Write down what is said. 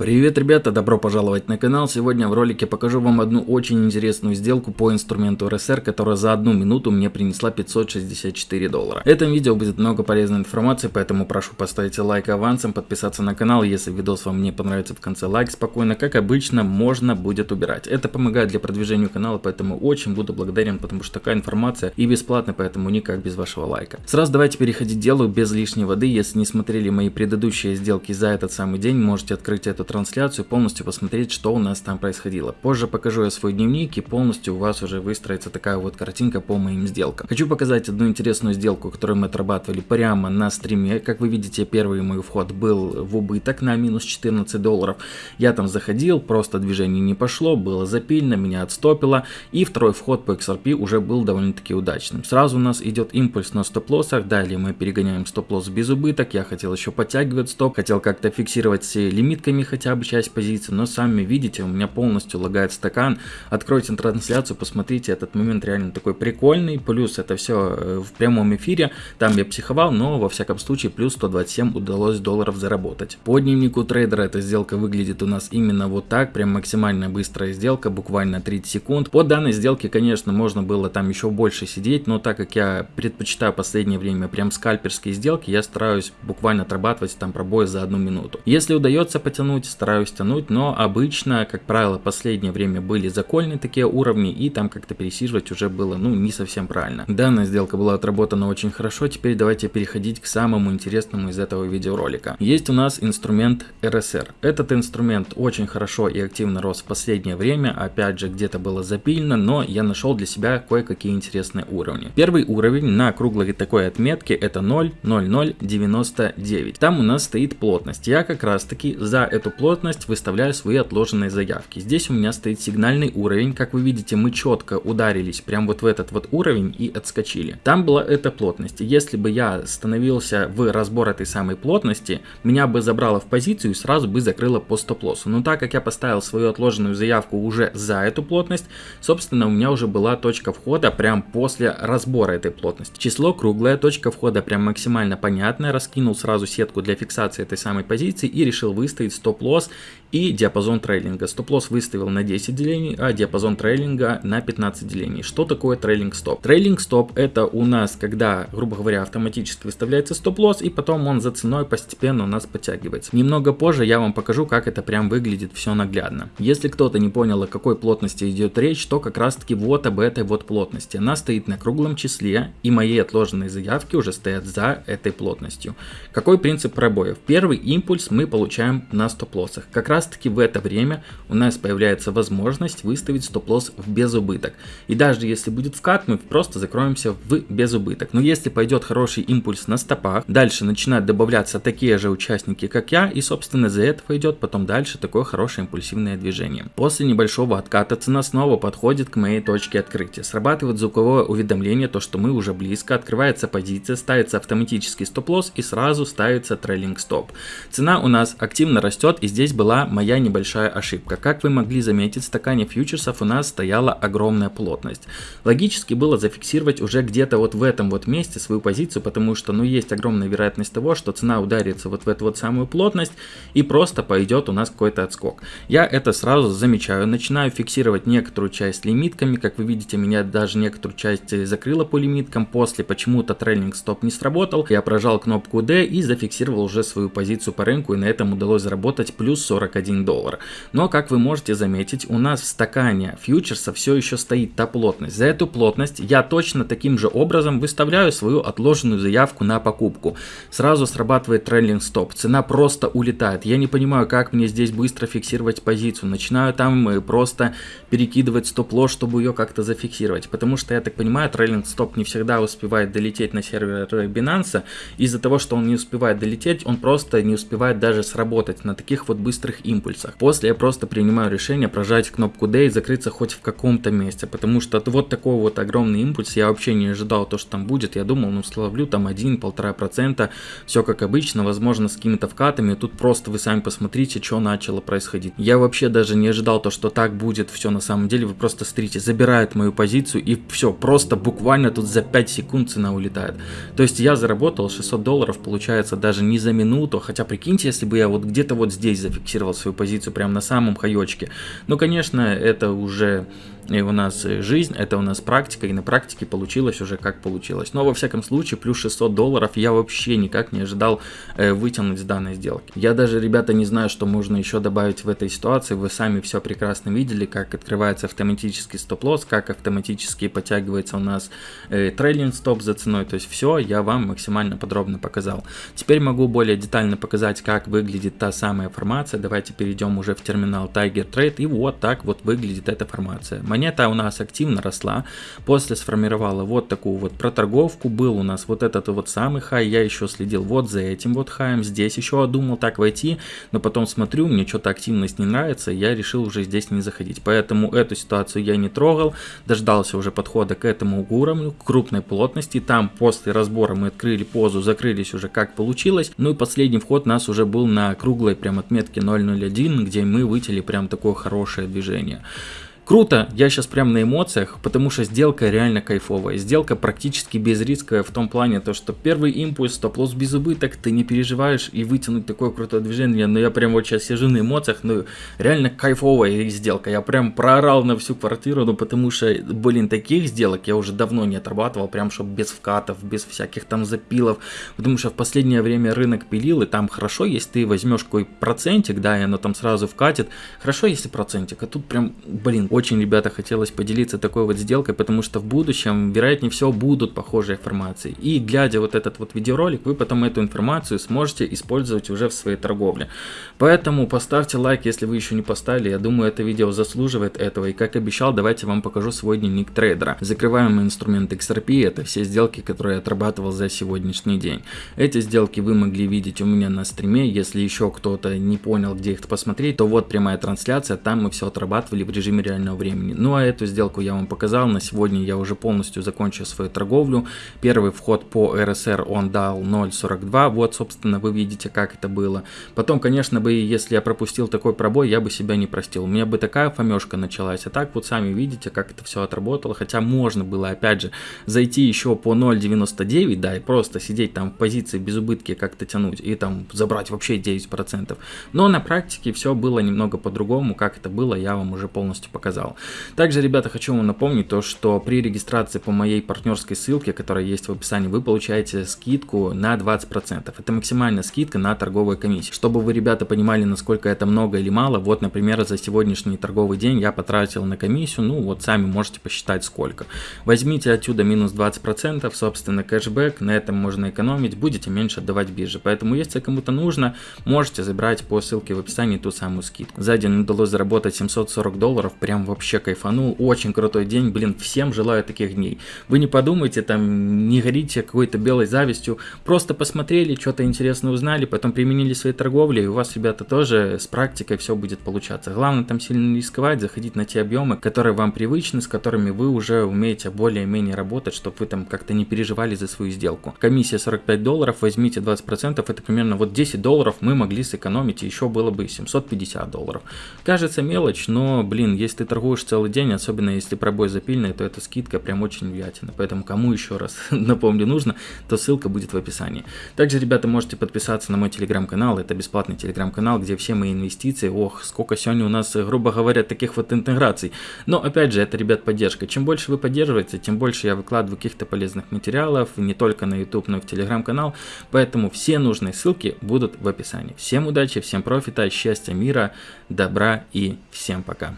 Привет, ребята, добро пожаловать на канал. Сегодня в ролике покажу вам одну очень интересную сделку по инструменту RSR, которая за одну минуту мне принесла 564 доллара. В этом видео будет много полезной информации, поэтому прошу поставить лайк авансом, подписаться на канал, если видос вам не понравится в конце лайк спокойно, как обычно, можно будет убирать. Это помогает для продвижения канала, поэтому очень буду благодарен, потому что такая информация и бесплатная, поэтому никак без вашего лайка. Сразу давайте переходить к делу без лишней воды. Если не смотрели мои предыдущие сделки за этот самый день, можете открыть этот трансляцию, полностью посмотреть, что у нас там происходило. Позже покажу я свой дневник и полностью у вас уже выстроится такая вот картинка по моим сделкам. Хочу показать одну интересную сделку, которую мы отрабатывали прямо на стриме. Как вы видите, первый мой вход был в убыток на минус 14 долларов. Я там заходил, просто движение не пошло, было запильно, меня отстопило. И второй вход по XRP уже был довольно-таки удачным. Сразу у нас идет импульс на стоп-лоссах, далее мы перегоняем стоп-лосс без убыток. Я хотел еще подтягивать стоп, хотел как-то фиксировать все лимитками, хотя бы часть позиции, но сами видите, у меня полностью лагает стакан. Откройте трансляцию, посмотрите, этот момент реально такой прикольный, плюс это все э, в прямом эфире, там я психовал, но во всяком случае плюс 127 удалось долларов заработать. По дневнику трейдера эта сделка выглядит у нас именно вот так, прям максимально быстрая сделка, буквально 30 секунд. По данной сделке, конечно, можно было там еще больше сидеть, но так как я предпочитаю последнее время прям скальперские сделки, я стараюсь буквально отрабатывать там пробой за одну минуту. Если удается потянуть, стараюсь тянуть, но обычно, как правило, последнее время были закольные такие уровни, и там как-то пересиживать уже было, ну, не совсем правильно. Данная сделка была отработана очень хорошо, теперь давайте переходить к самому интересному из этого видеоролика. Есть у нас инструмент RSR. Этот инструмент очень хорошо и активно рос в последнее время, опять же, где-то было запильно, но я нашел для себя кое-какие интересные уровни. Первый уровень на круглой такой отметке это 0,0099. Там у нас стоит плотность. Я как раз таки за эту плотность выставляю свои отложенные заявки. Здесь у меня стоит сигнальный уровень. Как вы видите, мы четко ударились прям вот в этот вот уровень и отскочили. Там была эта плотность. Если бы я становился в разбор этой самой плотности, меня бы забрало в позицию и сразу бы закрыло по стоп-лоссу. Но так как я поставил свою отложенную заявку уже за эту плотность, собственно, у меня уже была точка входа прям после разбора этой плотности. Число круглое, точка входа прям максимально понятная. Раскинул сразу сетку для фиксации этой самой позиции и решил выставить стоп-лосс стоп-лосс и диапазон трейлинга. Стоп-лосс выставил на 10 делений, а диапазон трейлинга на 15 делений. Что такое трейлинг стоп? Трейлинг стоп это у нас, когда, грубо говоря, автоматически выставляется стоп-лосс, и потом он за ценой постепенно у нас подтягивается. Немного позже я вам покажу, как это прям выглядит все наглядно. Если кто-то не понял, о какой плотности идет речь, то как раз таки вот об этой вот плотности. Она стоит на круглом числе, и мои отложенные заявки уже стоят за этой плотностью. Какой принцип пробоев? Первый импульс мы получаем на стоп-лосс стоп-лоссах. Как раз таки в это время у нас появляется возможность выставить стоп-лосс в безубыток. И даже если будет вкат, мы просто закроемся в безубыток. Но если пойдет хороший импульс на стопах, дальше начинают добавляться такие же участники, как я, и собственно за этого идет потом дальше такое хорошее импульсивное движение. После небольшого отката цена снова подходит к моей точке открытия. Срабатывает звуковое уведомление, то что мы уже близко, открывается позиция, ставится автоматический стоп-лосс и сразу ставится трейлинг стоп. Цена у нас активно растет и здесь была моя небольшая ошибка. Как вы могли заметить, в стакане фьючерсов у нас стояла огромная плотность. Логически было зафиксировать уже где-то вот в этом вот месте свою позицию, потому что ну есть огромная вероятность того, что цена ударится вот в эту вот самую плотность и просто пойдет у нас какой-то отскок. Я это сразу замечаю, начинаю фиксировать некоторую часть лимитками, как вы видите, меня даже некоторую часть закрыло по лимиткам, после почему-то трейлинг стоп не сработал, я прожал кнопку D и зафиксировал уже свою позицию по рынку и на этом удалось заработать плюс 41 доллар. Но, как вы можете заметить, у нас в стакане фьючерса все еще стоит та плотность. За эту плотность я точно таким же образом выставляю свою отложенную заявку на покупку. Сразу срабатывает трейлинг стоп, цена просто улетает. Я не понимаю, как мне здесь быстро фиксировать позицию. Начинаю там э, просто перекидывать стоп-лосс, чтобы ее как-то зафиксировать. Потому что, я так понимаю, трейлинг стоп не всегда успевает долететь на сервер Binance. Из-за того, что он не успевает долететь, он просто не успевает даже сработать на таких вот быстрых импульсах. После я просто принимаю решение прожать кнопку D и закрыться хоть в каком-то месте, потому что вот такой вот огромный импульс, я вообще не ожидал то, что там будет, я думал, ну словлю там 1-1,5%, все как обычно, возможно с какими-то вкатами, тут просто вы сами посмотрите, что начало происходить. Я вообще даже не ожидал то, что так будет все на самом деле, вы просто смотрите, забирают мою позицию и все, просто буквально тут за 5 секунд цена улетает. То есть я заработал 600 долларов, получается даже не за минуту, хотя прикиньте, если бы я вот где-то вот здесь зафиксировался свою позицию прямо на самом хаечке. Но, конечно, это уже и у нас жизнь, это у нас практика, и на практике получилось уже как получилось. Но во всяком случае, плюс 600 долларов я вообще никак не ожидал э, вытянуть с данной сделки. Я даже, ребята, не знаю, что можно еще добавить в этой ситуации. Вы сами все прекрасно видели, как открывается автоматический стоп-лосс, как автоматически подтягивается у нас э, трейлинг стоп за ценой. То есть все я вам максимально подробно показал. Теперь могу более детально показать, как выглядит та самая формация. Давайте перейдем уже в терминал Tiger Trade. И вот так вот выглядит эта формация монета у нас активно росла, после сформировала вот такую вот проторговку, был у нас вот этот вот самый хай, я еще следил вот за этим вот хаем, здесь еще думал так войти, но потом смотрю, мне что-то активность не нравится, я решил уже здесь не заходить, поэтому эту ситуацию я не трогал, дождался уже подхода к этому уровню, крупной плотности, там после разбора мы открыли позу, закрылись уже как получилось, ну и последний вход у нас уже был на круглой прям отметке 0.01, где мы вытяли прям такое хорошее движение. Круто, я сейчас прям на эмоциях, потому что сделка реально кайфовая. Сделка практически безрисковая в том плане, то что первый импульс, стоп-лосс без убыток, ты не переживаешь и вытянуть такое крутое движение. Но я прям вот сейчас сижу на эмоциях, ну реально кайфовая сделка. Я прям проорал на всю квартиру, ну потому что, блин, таких сделок я уже давно не отрабатывал, прям чтобы без вкатов, без всяких там запилов. Потому что в последнее время рынок пилил, и там хорошо, если ты возьмешь какой процентик, да, и оно там сразу вкатит. Хорошо, если процентик, а тут прям, блин, очень, ребята, хотелось поделиться такой вот сделкой, потому что в будущем, вероятнее всего, будут похожие формации. И глядя вот этот вот видеоролик, вы потом эту информацию сможете использовать уже в своей торговле. Поэтому поставьте лайк, если вы еще не поставили. Я думаю, это видео заслуживает этого. И как обещал, давайте вам покажу свой дневник трейдера. Закрываемый инструмент XRP, это все сделки, которые я отрабатывал за сегодняшний день. Эти сделки вы могли видеть у меня на стриме. Если еще кто-то не понял, где их посмотреть, то вот прямая трансляция. Там мы все отрабатывали в режиме реального реального времени. Ну а эту сделку я вам показал. На сегодня я уже полностью закончил свою торговлю. Первый вход по RSR он дал 0.42. Вот, собственно, вы видите, как это было. Потом, конечно, бы, если я пропустил такой пробой, я бы себя не простил. У меня бы такая фомешка началась. А так вот сами видите, как это все отработало. Хотя можно было, опять же, зайти еще по 0.99, да, и просто сидеть там в позиции без убытки как-то тянуть. И там забрать вообще 9%. Но на практике все было немного по-другому. Как это было, я вам уже полностью показал показал. Также, ребята, хочу вам напомнить то, что при регистрации по моей партнерской ссылке, которая есть в описании, вы получаете скидку на 20%. Это максимальная скидка на торговую комиссию. Чтобы вы, ребята, понимали, насколько это много или мало, вот, например, за сегодняшний торговый день я потратил на комиссию, ну, вот сами можете посчитать сколько. Возьмите отсюда минус 20%, собственно, кэшбэк, на этом можно экономить, будете меньше отдавать бирже. Поэтому, если кому-то нужно, можете забрать по ссылке в описании ту самую скидку. За день удалось заработать 740 долларов, прям вообще кайфанул, очень крутой день, блин, всем желаю таких дней. Вы не подумайте, там, не горите какой-то белой завистью, просто посмотрели, что-то интересное узнали, потом применили свои торговли, и у вас, ребята, тоже с практикой все будет получаться. Главное там сильно не рисковать, заходить на те объемы, которые вам привычны, с которыми вы уже умеете более-менее работать, чтобы вы там как-то не переживали за свою сделку. Комиссия 45 долларов, возьмите 20%, это примерно вот 10 долларов мы могли сэкономить, и еще было бы 750 долларов. Кажется мелочь, но, блин, если торгуешь целый день, особенно если пробой запильный, то эта скидка прям очень влиятельна. Поэтому кому еще раз напомню нужно, то ссылка будет в описании. Также, ребята, можете подписаться на мой телеграм-канал. Это бесплатный телеграм-канал, где все мои инвестиции. Ох, сколько сегодня у нас, грубо говоря, таких вот интеграций. Но, опять же, это, ребят, поддержка. Чем больше вы поддерживаете, тем больше я выкладываю каких-то полезных материалов, не только на YouTube, но и в телеграм-канал. Поэтому все нужные ссылки будут в описании. Всем удачи, всем профита, счастья, мира, добра и всем пока.